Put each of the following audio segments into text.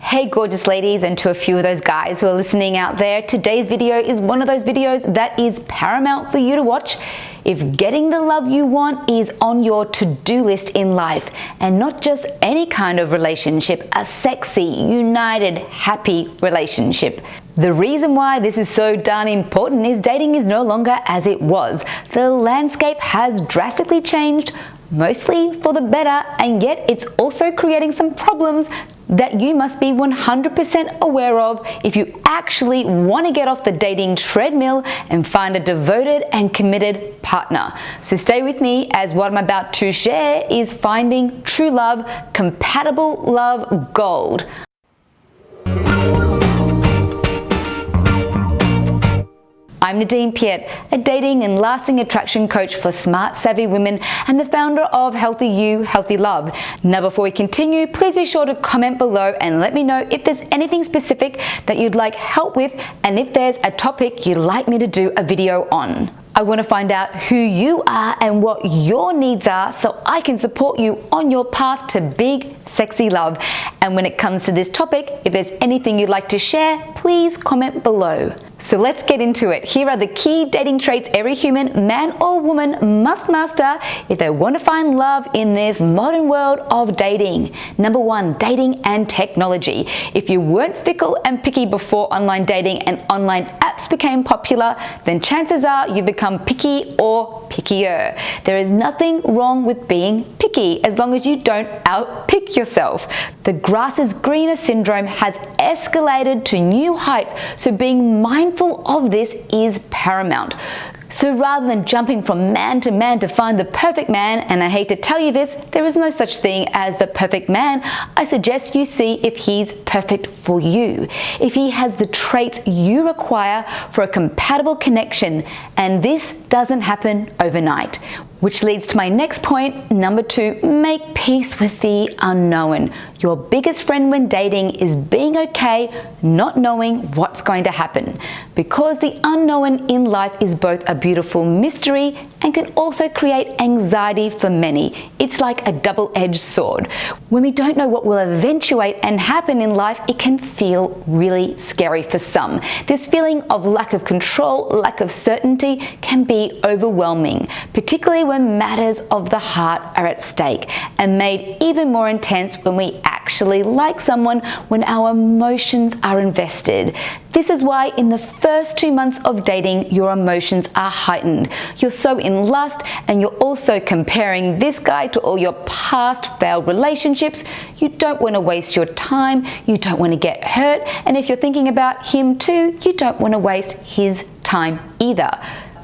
Hey gorgeous ladies and to a few of those guys who are listening out there, today's video is one of those videos that is paramount for you to watch if getting the love you want is on your to-do list in life and not just any kind of relationship, a sexy, united, happy relationship. The reason why this is so darn important is dating is no longer as it was. The landscape has drastically changed, mostly for the better, and yet it's also creating some problems that you must be 100% aware of if you actually want to get off the dating treadmill and find a devoted and committed partner. So stay with me as what I'm about to share is finding true love, compatible love gold. I'm Nadine Piat, a dating and lasting attraction coach for smart, savvy women and the founder of Healthy You, Healthy Love. Now, before we continue, please be sure to comment below and let me know if there's anything specific that you'd like help with and if there's a topic you'd like me to do a video on. I want to find out who you are and what your needs are so I can support you on your path to big, sexy love. And when it comes to this topic, if there's anything you'd like to share, please comment below. So let's get into it. Here are the key dating traits every human, man or woman, must master if they want to find love in this modern world of dating. Number one, dating and technology. If you weren't fickle and picky before online dating and online apps became popular, then chances are you've become picky or pickier. There is nothing wrong with being picky as long as you don't outpick yourself. The grass is greener syndrome has escalated to new heights, so being mindful mindful of this is paramount. So rather than jumping from man to man to find the perfect man, and I hate to tell you this, there is no such thing as the perfect man, I suggest you see if he's perfect for you. If he has the traits you require for a compatible connection, and this doesn't happen overnight. Which leads to my next point, number two, make peace with the unknown. Your biggest friend when dating is being okay not knowing what's going to happen. Because the unknown in life is both a beautiful mystery and can also create anxiety for many. It's like a double-edged sword. When we don't know what will eventuate and happen in life, it can feel really scary for some. This feeling of lack of control, lack of certainty can be overwhelming, particularly when matters of the heart are at stake and made even more intense when we actually like someone when our emotions are invested. This is why in the first two months of dating, your emotions are heightened. You're so in lust and you're also comparing this guy to all your past failed relationships. You don't want to waste your time. You don't want to get hurt. And if you're thinking about him too, you don't want to waste his time either.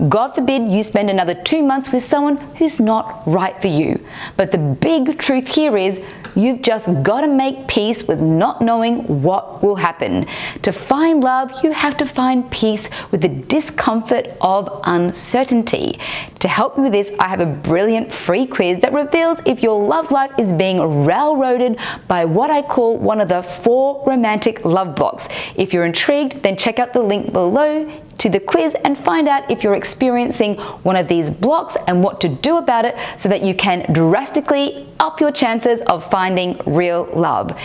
God forbid you spend another two months with someone who's not right for you. But the big truth here is you've just got to make peace with not knowing what will happen. To find love, you have to find peace with the discomfort of uncertainty. To help you with this, I have a brilliant free quiz that reveals if your love life is being railroaded by what I call one of the four romantic love blocks. If you're intrigued, then check out the link below to the quiz and find out if you're experiencing one of these blocks and what to do about it so that you can drastically up your chances of finding real love.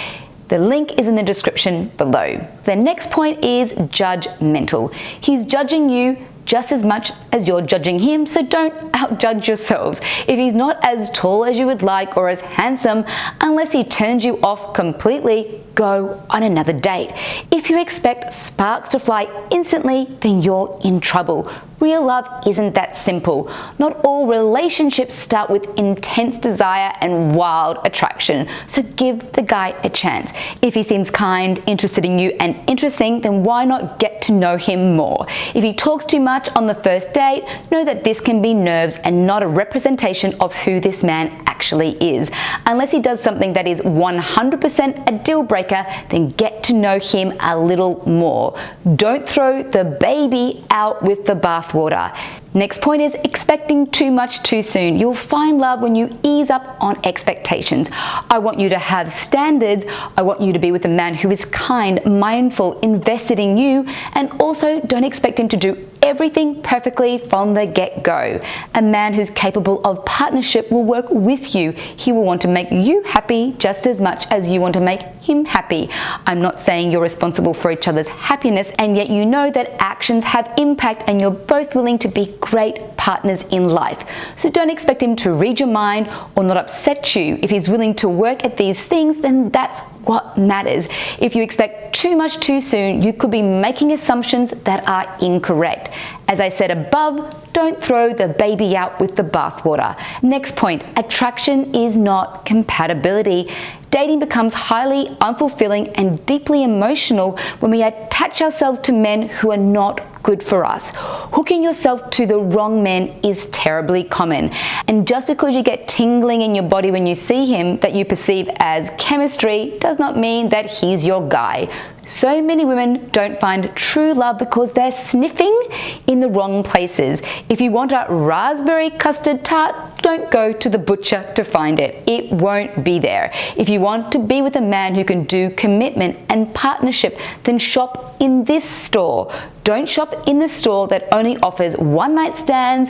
The link is in the description below. The next point is judgmental. He's judging you just as much as you're judging him, so don't outjudge yourselves. If he's not as tall as you would like or as handsome, unless he turns you off completely, go on another date. If you expect sparks to fly instantly, then you're in trouble. Real love isn't that simple. Not all relationships start with intense desire and wild attraction, so give the guy a chance. If he seems kind, interested in you, and interesting, then why not get to know him more? If he talks too much on the first date, know that this can be nerves and not a representation of who this man actually is. Unless he does something that is 100% a deal breaker, then get to know him a little more. Don't throw the baby out with the bathwater. Next point is expecting too much too soon. You'll find love when you ease up on expectations. I want you to have standards. I want you to be with a man who is kind, mindful, invested in you, and also don't expect him to do everything perfectly from the get-go. A man who's capable of partnership will work with you. He will want to make you happy just as much as you want to make him happy. I'm not saying you're responsible for each other's happiness and yet you know that actions have impact and you're both willing to be great partners in life. So don't expect him to read your mind or not upset you. If he's willing to work at these things, then that's what matters. If you expect too much too soon, you could be making assumptions that are incorrect. As I said above, don't throw the baby out with the bathwater. Next point, attraction is not compatibility. Dating becomes highly unfulfilling and deeply emotional when we attach ourselves to men who are not good for us. Hooking yourself to the wrong man is terribly common. And just because you get tingling in your body when you see him that you perceive as chemistry does not mean that he's your guy. So many women don't find true love because they're sniffing in the wrong places. If you want a raspberry custard tart, don't go to the butcher to find it. It won't be there. If you want to be with a man who can do commitment and partnership, then shop in this store. Don't shop in the store that only offers one night stands,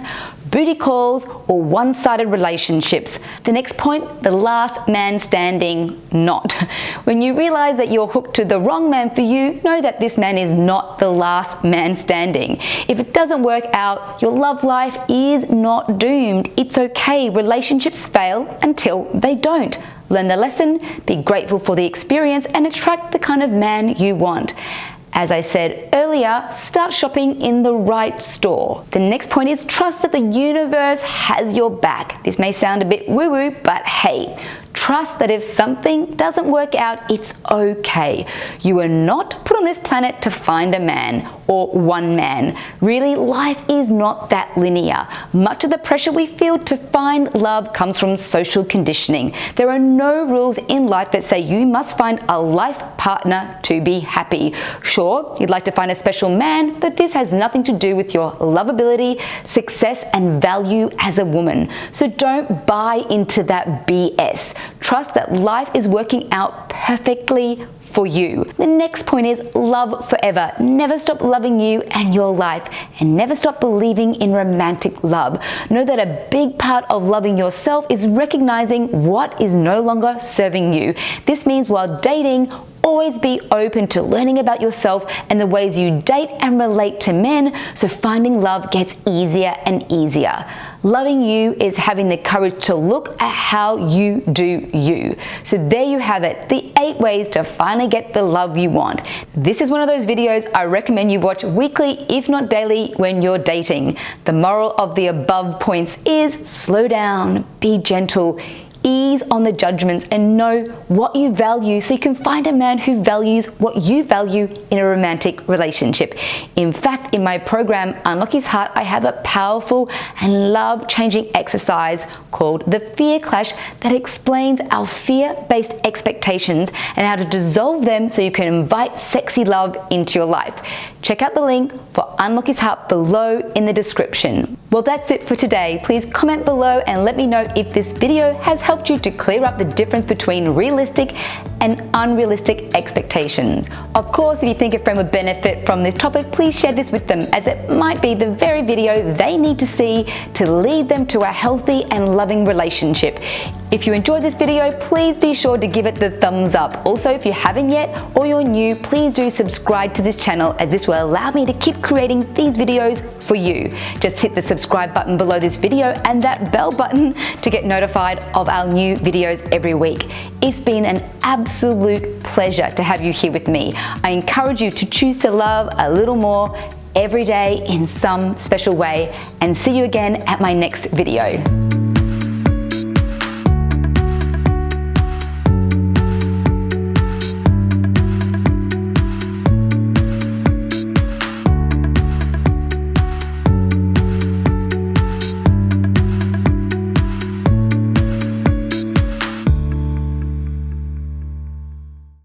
booty calls, or one-sided relationships. The next point, the last man standing not. When you realize that you're hooked to the wrong man for you, know that this man is not the last man standing. If it doesn't work out, your love life is not doomed. It's okay, relationships fail until they don't. Learn the lesson, be grateful for the experience, and attract the kind of man you want. As I said earlier, start shopping in the right store. The next point is trust that the universe has your back. This may sound a bit woo-woo, but hey, Trust that if something doesn't work out, it's okay. You are not put on this planet to find a man or one man. Really, life is not that linear. Much of the pressure we feel to find love comes from social conditioning. There are no rules in life that say you must find a life partner to be happy. Sure, you'd like to find a special man, but this has nothing to do with your lovability, success, and value as a woman. So don't buy into that BS. Trust that life is working out perfectly for you. The next point is love forever. Never stop loving you and your life and never stop believing in romantic love. Know that a big part of loving yourself is recognizing what is no longer serving you. This means while dating Always be open to learning about yourself and the ways you date and relate to men so finding love gets easier and easier. Loving you is having the courage to look at how you do you. So there you have it, the eight ways to finally get the love you want. This is one of those videos I recommend you watch weekly, if not daily, when you're dating. The moral of the above points is slow down, be gentle, ease on the judgments and know what you value so you can find a man who values what you value in a romantic relationship. In fact, in my program, Unlock His Heart, I have a powerful and love-changing exercise called the Fear Clash that explains our fear-based expectations and how to dissolve them so you can invite sexy love into your life. Check out the link for Unlock His Heart below in the description. Well, that's it for today. Please comment below and let me know if this video has helped you to clear up the difference between realistic and unrealistic expectations. Of course, if you think a friend would benefit from this topic, please share this with them as it might be the very video they need to see to lead them to a healthy and loving relationship. If you enjoyed this video, please be sure to give it the thumbs up. Also, if you haven't yet or you're new, please do subscribe to this channel as this will allow me to keep creating these videos for you. Just hit the subscribe button below this video and that bell button to get notified of our new videos every week. It's been an absolute pleasure to have you here with me. I encourage you to choose to love a little more every day in some special way and see you again at my next video.